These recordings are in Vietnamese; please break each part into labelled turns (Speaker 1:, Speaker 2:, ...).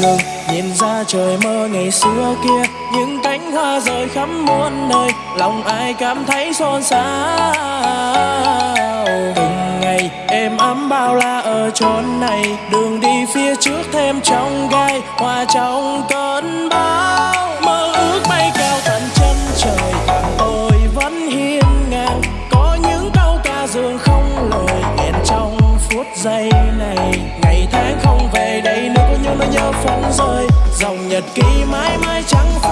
Speaker 1: ngừng, nhìn ra trời mơ ngày xưa kia. Những cánh hoa rơi khắp muôn nơi, lòng ai cảm thấy xôn xao? Từng ngày êm ấm bao la ở chốn này, đường đi phía trước thêm trong gai hòa trong cơn bão. Mơ ước bay cao tận chân trời tôi vẫn hiên ngang. Có những câu ca dường không lời, nghẹn trong phút giây này, ngày tháng không về đây nó nhớ phóng rơi. Dòng nhật ký mãi mãi trắng phai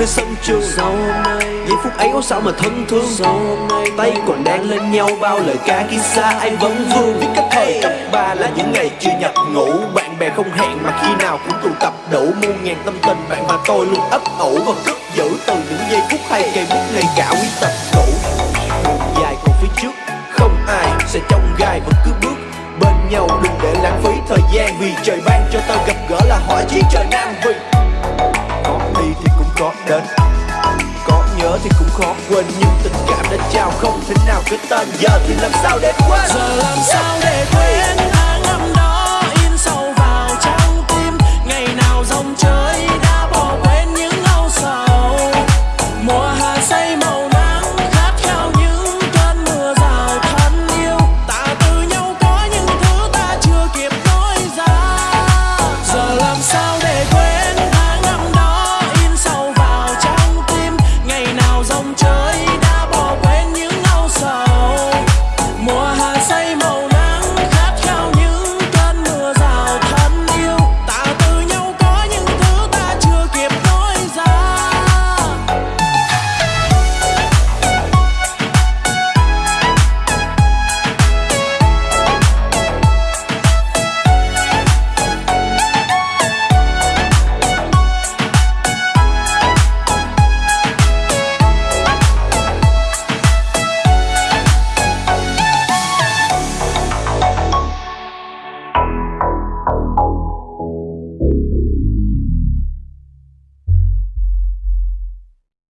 Speaker 2: nơi sân trường.
Speaker 3: Hôm nay
Speaker 2: Giây phút ấy có sao mà thân thương.
Speaker 3: Hôm nay
Speaker 2: Tay còn đang lên nhau, bao lời ca khi xa ai vẫn vương Viết các thời cấp ba là những ngày chưa nhập ngủ Bạn bè không hẹn mà khi nào cũng tụ tập đủ Muôn ngàn tâm tình. Bạn và tôi luôn ấp ủ Và cất giữ từ những giây phút hay cây bút ngày cả quy tập cũ. Đường dài còn phía trước, Không ai sẽ trong gai vẫn cứ bước bên nhau. Đừng để lãng phí thời gian Vì trời ban cho tao gặp gỡ là hỏi chí trời nay. Quên những tình cảm đã trao không thể nào cái tên giờ thì làm sao để quên?
Speaker 1: Giờ làm sao để quên?